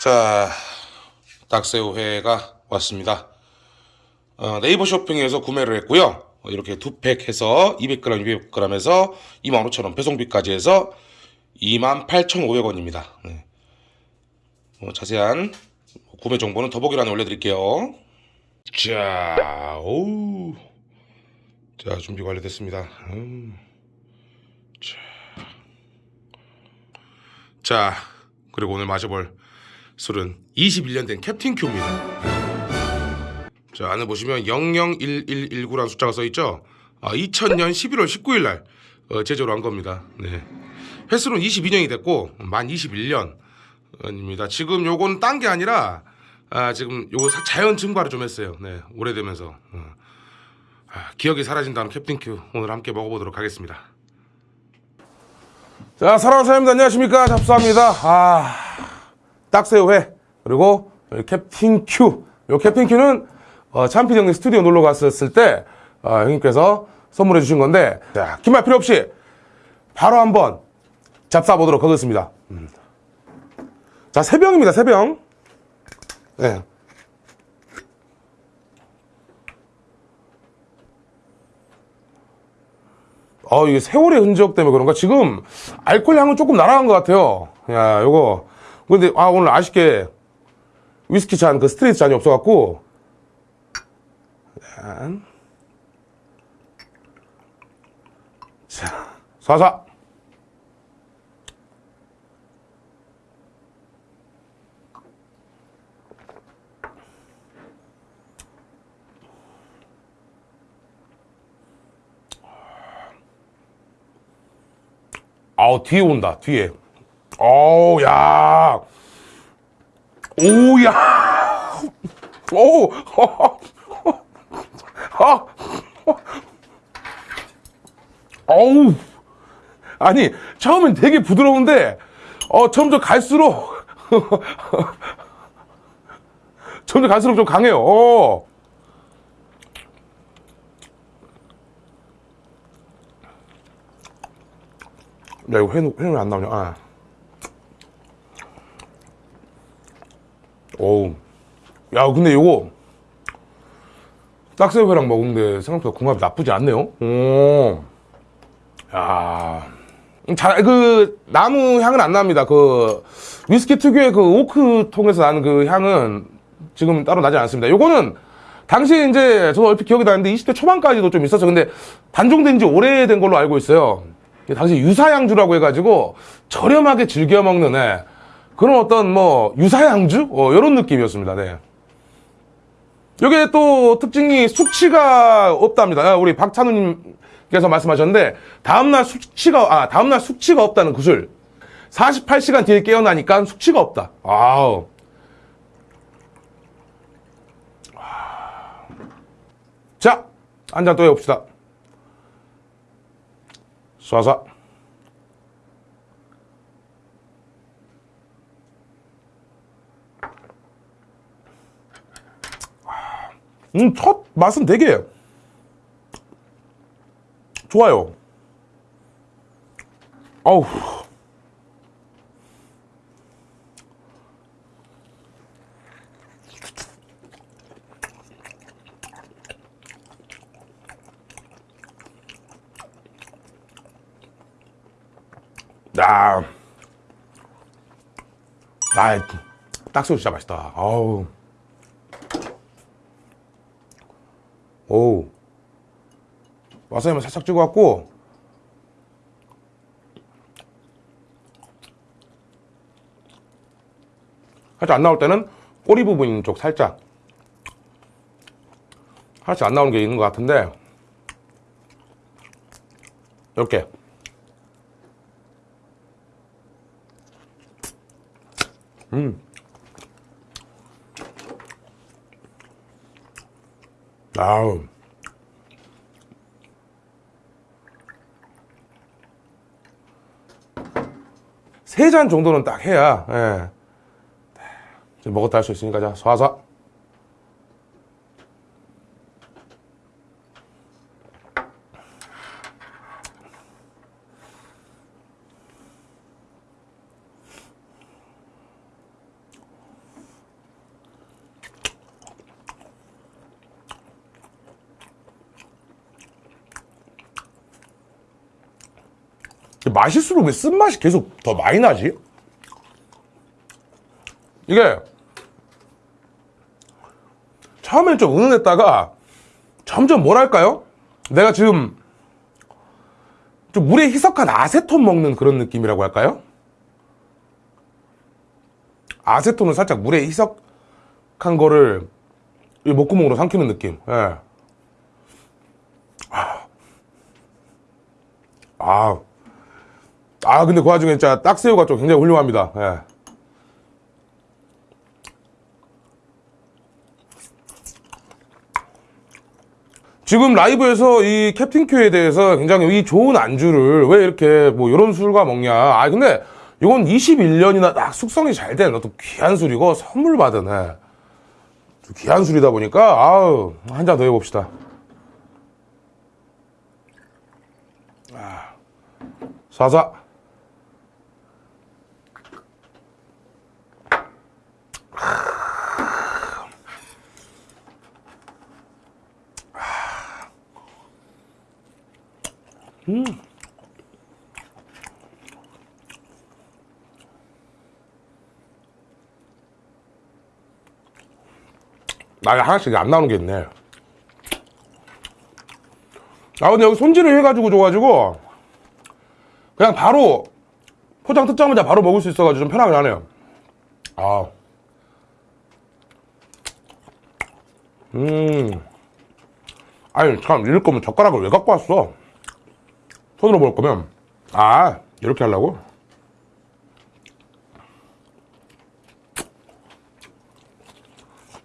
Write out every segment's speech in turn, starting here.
자, 닭새우회가 왔습니다. 어, 네이버 쇼핑에서 구매를 했고요. 어, 이렇게 두 팩 해서 200g, 200g에서 25,000원 배송비까지 해서 28,500원입니다. 네. 어, 자세한 구매 정보는 더보기란에 올려드릴게요. 자, 오우. 자, 준비 완료됐습니다. 음. 자. 자, 그리고 오늘 마셔볼 술은 21년 된 캡틴 큐입니다. 자, 안에 보시면 001119라는 숫자가 써 있죠. 아, 2000년 11월 19일 날 어, 제조를 한 겁니다. 네. 횟수는 22년이 됐고 만 21년입니다. 지금 요건 딴 게 아니라 아, 지금 요거 사- 자연 증발을 좀 했어요. 네, 오래되면서 어. 아, 기억이 사라진다는 캡틴 큐 오늘 함께 먹어보도록 하겠습니다. 자, 사랑하는 사장님들 안녕하십니까? 잡수합니다. 아, 딱새우회 그리고 캡틴 큐. 요 캡틴 큐는 어, 참피 형님 스튜디오 놀러 갔었을 때 어, 형님께서 선물해 주신 건데 자, 긴말 필요 없이 바로 한번 잡사 보도록 하겠습니다. 음. 자, 세 병입니다. 세 병. 네. 어, 이게 세월의 흔적 때문에 그런가? 지금 알코올 향은 조금 날아간 것 같아요. 야, 요거. 근데, 아, 오늘 아쉽게 위스키 잔, 그 스트레이트 잔이 없어갖고. 짠. 자, 사사. 아우, 뒤에 온다, 뒤에. 어우, 야. 오, 야. 오, 아, 어우. 아니, 처음엔 되게 부드러운데, 어, 점점 갈수록, 점점 갈수록 좀 강해요. 어. 야, 이거 회는, 회는 안 나오냐? 아. 어우. 야, 근데 이거, 딱새우회랑 먹은데 생각보다 궁합이 나쁘지 않네요. 오. 야. 음, 잘, 그, 나무 향은 안 납니다. 그, 위스키 특유의 그 오크 통에서 나는 그 향은 지금 따로 나지 않습니다. 요거는 당시 이제 저도 얼핏 기억이 나는데 20대 초반까지도 좀 있었어. 근데 단종된 지 오래된 걸로 알고 있어요. 당시 유사양주라고 해가지고 저렴하게 즐겨 먹는 애. 그런 어떤 뭐 유사양주? 어, 이런 느낌이었습니다. 네. 여기에 또 특징이 숙취가 없답니다. 아, 우리 박찬우님께서 말씀하셨는데 다음날 숙취가 아 다음날 숙취가 없다는 구슬. 48시간 뒤에 깨어나니까 숙취가 없다. 아우. 자, 한 잔 또 해봅시다. 쏴서. 음, 첫 맛은 되게 좋아요. 아우. 야. 아, 딱새우 진짜 맛있다. 아우. 오. 와사비만 살짝 찍어갖고. 살짝 안 나올 때는 꼬리 부분 쪽 살짝. 하나씩 안 나오는 게 있는 것 같은데. 이렇게. 음. 아우. 세 잔 정도는 딱 해야, 예. 지금 먹었다 할 수 있으니까, 자, 쏴서. 마실수록 왜 쓴맛이 계속 더 많이 나지? 이게 처음엔 좀 은은했다가 점점 뭐랄까요? 내가 지금 좀 물에 희석한 아세톤 먹는 그런 느낌이라고 할까요? 아세톤을 살짝 물에 희석한 거를 이 목구멍으로 삼키는 느낌. 예. 아. 아. 아, 근데 그 와중에 진짜 딱새우가 좀 굉장히 훌륭합니다. 예. 지금 라이브에서 이 캡틴 큐에 대해서 굉장히 이 좋은 안주를 왜 이렇게 뭐 이런 술과 먹냐. 아, 근데 이건 21년이나 딱 숙성이 잘 된 어떤 귀한 술이고 선물 받은 예. 좀 귀한 술이다 보니까 아우 한 잔 더 해봅시다. 아, 사 사. 나 하나씩 안 나오는 게 있네. 아, 근데 여기 손질을 해가지고 줘가지고, 그냥 바로, 포장 뜯자마자 바로 먹을 수 있어가지고 좀 편하긴 하네요. 아. 음. 아니, 참, 이럴 거면 젓가락을 왜 갖고 왔어? 손으로 먹을 거면. 아, 이렇게 하려고?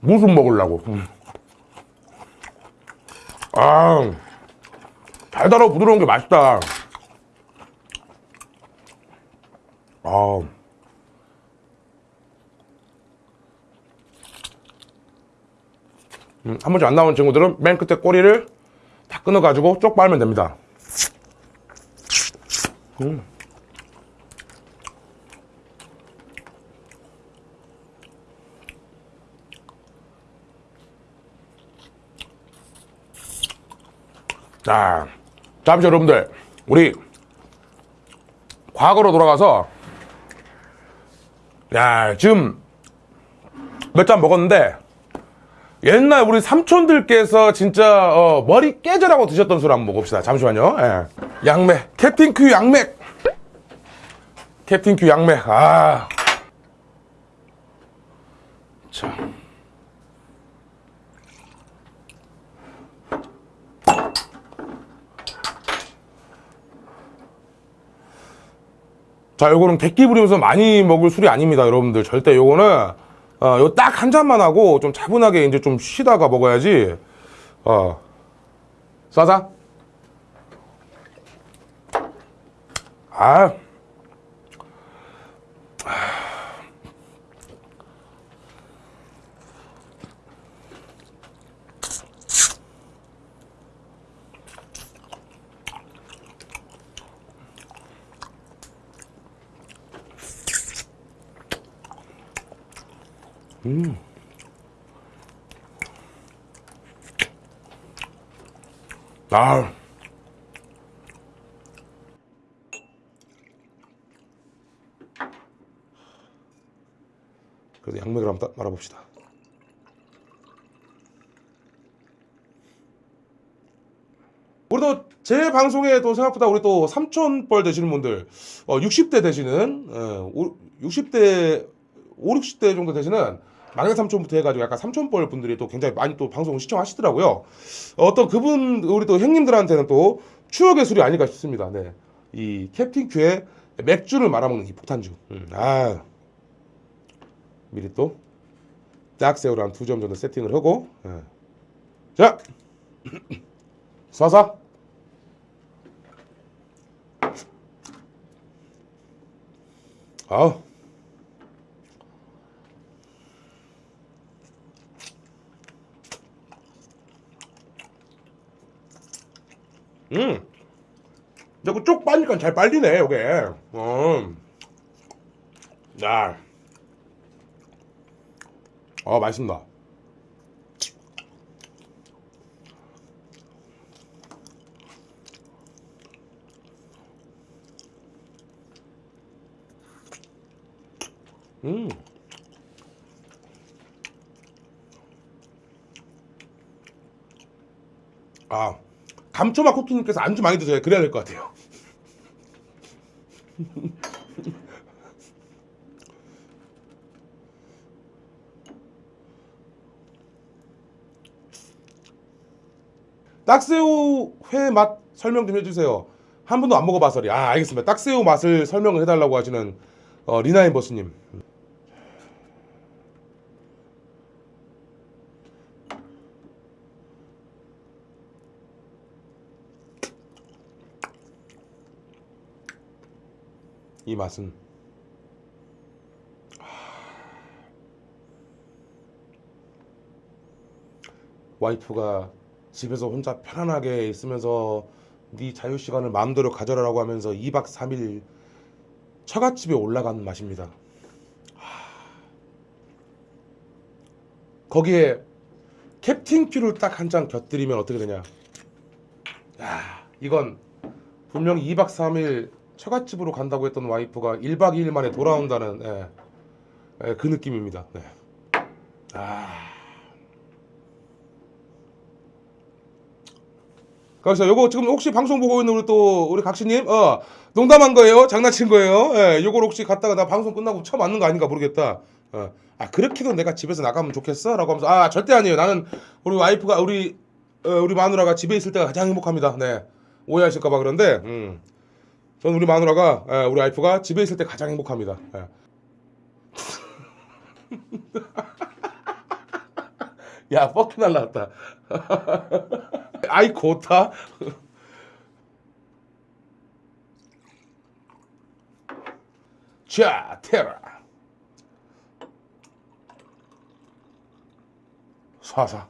무슨 먹으려고. 음. 아, 달달하고 부드러운 게 맛있다. 아. 음, 한 번쯤 안 나온 친구들은 맨 끝에 꼬리를 다 끊어가지고 쪽 빨면 됩니다. 음. 자, 잠시 여러분들, 우리 과거로 돌아가서, 야, 지금 몇 잔 먹었는데, 옛날 우리 삼촌들께서 진짜 어, 머리 깨져라고 드셨던 술 한번 먹읍시다. 잠시만요. 예. 양맥, 캡틴 큐 양맥, 캡틴 큐 양맥. 아, 자. 자, 요거는 객기 부리면서 많이 먹을 술이 아닙니다, 여러분들. 절대 요거는, 어, 요 딱 한 잔만 하고 좀 차분하게 이제 좀 쉬다가 먹어야지, 어, 싸자. 아. 아. 그래도 양맥을 한번 따- 말아봅시다. 우리도 제 방송에 또 생각보다 우리 또 삼촌뻘 되시는 분들, 어, 60대 되시는, 어, 오- 60대, 5, 60대 정도 되시는 막내 삼촌부터 해가지고 약간 삼촌뻘 분들이 또 굉장히 많이 또 방송을 시청하시더라고요. 어떤 그분, 우리 또 형님들한테는 또 추억의 술이 아닐까 싶습니다. 네. 이 캡틴 큐의 맥주를 말아먹는 이 폭탄주. 음, 아. 미리 또 짝새우를 한 두 점 정도 세팅을 하고 예. 자 쏴서 아우 음. 자꾸 쭉 그 빠니까 잘 빨리네 요게 어. 야. 어 맛있습니다 음. 아. 감초맛 쿠키님께서 안주 많이 드세요. 그래야 될 것 같아요. 딱새우 회 맛 설명 좀 해주세요. 한 번도 안 먹어봐서리. 아 알겠습니다. 딱새우 맛을 설명을 해달라고 하시는 어, 리나인 버스님. 이 맛은 와이프가 집에서 혼자 편안하게 있으면서 네 자유 시간을 마음대로 가져라라고 하면서 2박 3일 처갓집에 올라간 맛입니다. 하. 거기에 캡틴 큐를 딱 한 잔 곁들이면 어떻게 되냐? 야, 이건 분명히 2박 3일 처갓집으로 간다고 했던 와이프가 1박 2일 만에 돌아온다는 예, 예, 그 느낌입니다. 네. 아. 그래서 요거 지금 혹시 방송 보고 있는 우리 또 우리 각시님? 어 농담한 거예요? 장난친 거예요? 예 요걸 혹시 갔다가 나 방송 끝나고 처음 맞는 거 아닌가 모르겠다. 어 아 그렇게도 내가 집에서 나가면 좋겠어 라고 하면서 아 절대 아니에요. 나는 우리 와이프가 우리 어, 우리 마누라가 집에 있을 때가 가장 행복합니다. 네. 오해하실까봐 그런데 음 저는 우리 마누라가 예, 우리 와이프가 집에 있을 때 가장 행복합니다. 예. 야 뻑키 날라왔다. 아이 고타? 자 테라 사사.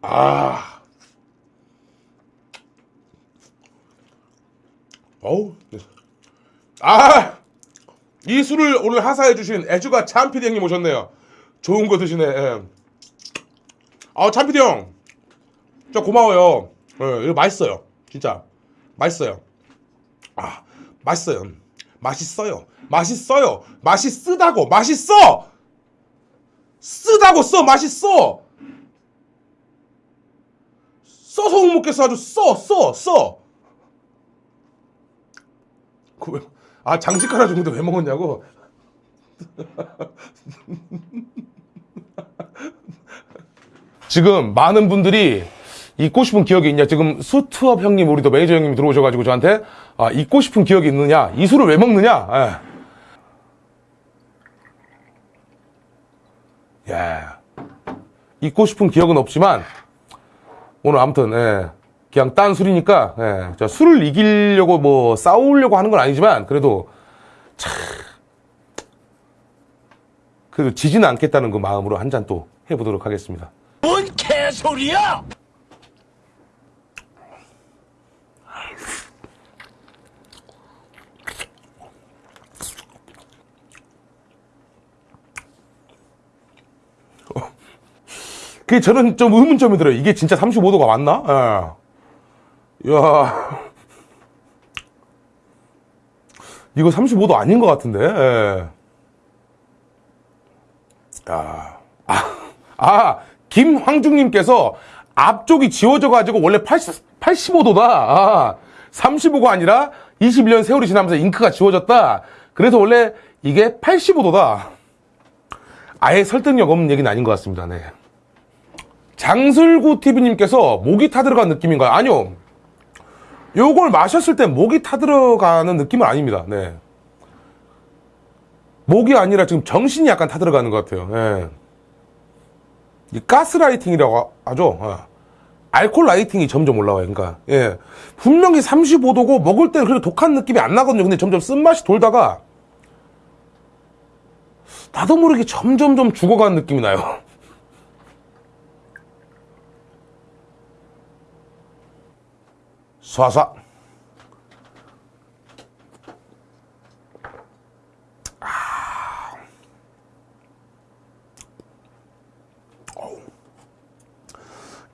아 어우 아 이 술을 오늘 하사해 주신 애주가 참피디 형님 오셨네요. 좋은 거 드시네. 예. 아 참피디 형, 저 고마워요. 예, 이거 맛있어요. 진짜 맛있어요. 아 맛있어요. 맛있어요. 맛있어요. 맛있쓰다고 맛있어. 쓰다고 써 맛있어. 써서 못 먹겠어 아주 써써 써. 그 왜- 아 장식 하나 주는데 왜 먹었냐고? 지금 많은 분들이 잊고 싶은 기억이 있냐? 지금 수트업 형님, 우리 또 매니저 형님 들어오셔가지고 저한테 아, 잊고 싶은 기억이 있느냐? 이 술을 왜 먹느냐? 예. 야, 잊고 싶은 기억은 없지만 오늘 아무튼 예, 그냥 딴 술이니까 예, 저 술을 이기려고 뭐 싸우려고 하는 건 아니지만 그래도 참 그래도 지지는 않겠다는 그 마음으로 한 잔 또 해보도록 하겠습니다. 뭔 개소리야! 그게 저는 좀 의문점이 들어요. 이게 진짜 35도가 맞나? 예. 이야. 이거 35도 아닌 것 같은데. 예. 아. 아, 아, 김황중님께서 앞쪽이 지워져 가지고 원래 80, 85도다. 아, 35가 아니라 21년 세월이 지나면서 잉크가 지워졌다. 그래서 원래 이게 85도다. 아예 설득력 없는 얘기는 아닌 것 같습니다. 네. 장슬구 TV님께서 목이 타들어간 느낌인가요? 아니요. 요걸 마셨을 때 목이 타들어가는 느낌은 아닙니다. 네. 목이 아니라 지금 정신이 약간 타들어가는 것 같아요. 예. 이 가스라이팅이라고 하죠. 어. 알코올 라이팅이 점점 올라와요. 그러니까 예. 분명히 35도고 먹을 때는 그렇게 독한 느낌이 안 나거든요. 근데 점점 쓴맛이 돌다가 나도 모르게 점점 좀 죽어가는 느낌이 나요. 쏴쏴.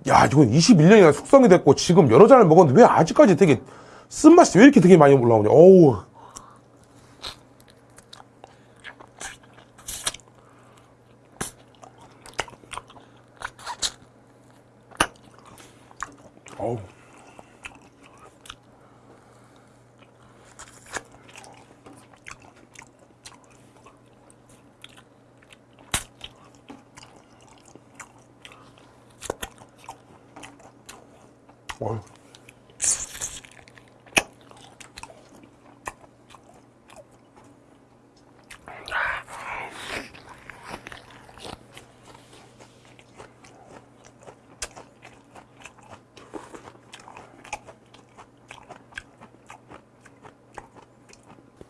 야, 이건 21년이나 숙성이 됐고 지금 여러 잔을 먹었는데 왜 아직까지 되게 쓴맛이 왜 이렇게 되게 많이 올라오냐. 어우. 어우.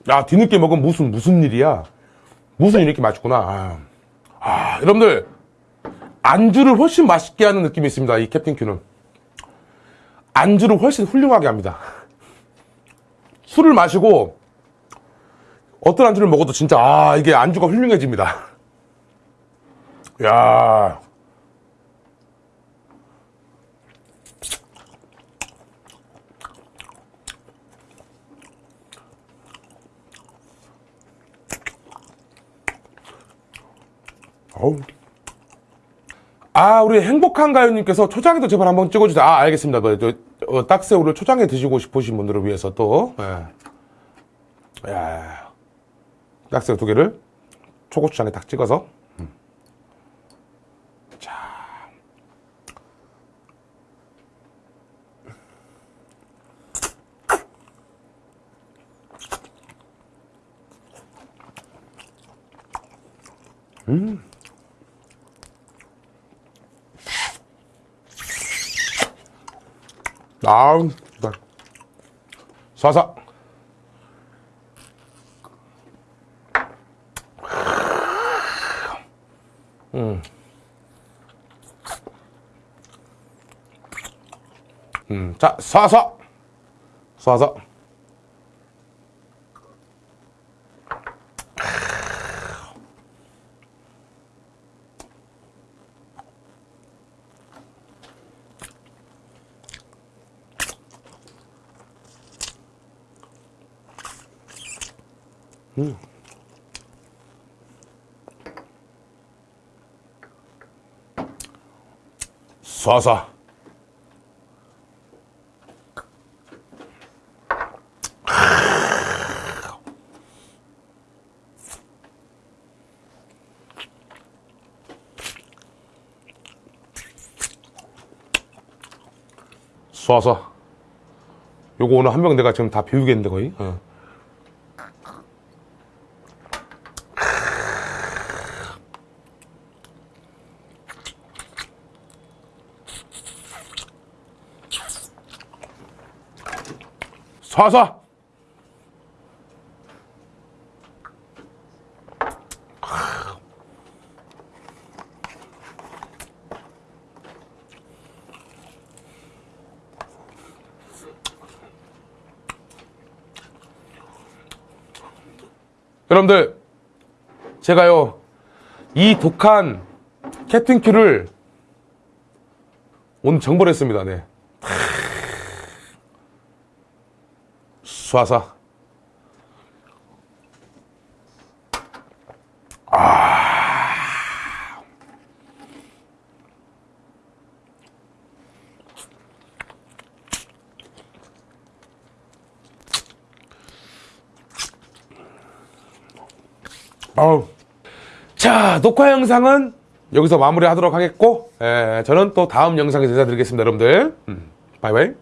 야, 뒤늦게 먹은 무슨, 무슨 일이야? 무슨 이렇게 맛있구나. 아, 아, 여러분들, 안주를 훨씬 맛있게 하는 느낌이 있습니다. 이 캡틴 큐는. 안주를 훨씬 훌륭하게 합니다. 술을 마시고, 어떤 안주를 먹어도 진짜, 아, 이게 안주가 훌륭해집니다. 야 어우. 아, 우리 행복한 가요님께서 초장에도 제발 한번 찍어주세요. 아, 알겠습니다. 그, 저, 어, 딱새우를 초장에 드시고 싶으신 분들을 위해서 또, 예. 야, 딱새우 두 개를 초고추장에 딱 찍어서. 아우, 나. 쏴서. 음, 자, 쏴서. 쏴 서. 쏴서. 쏴서. 요거 오늘 한 병 내가 지금 다 비우겠는데 거의. 어. 쏴서. 여러분들, 제가요, 이 독한 캡틴 큐를 오늘 정벌했습니다, 네. 쏴서. 아우. 자, 녹화 영상은 여기서 마무리 하도록 하겠고, 에, 저는 또 다음 영상에서 인사드리겠습니다, 여러분들. 음, 바이바이.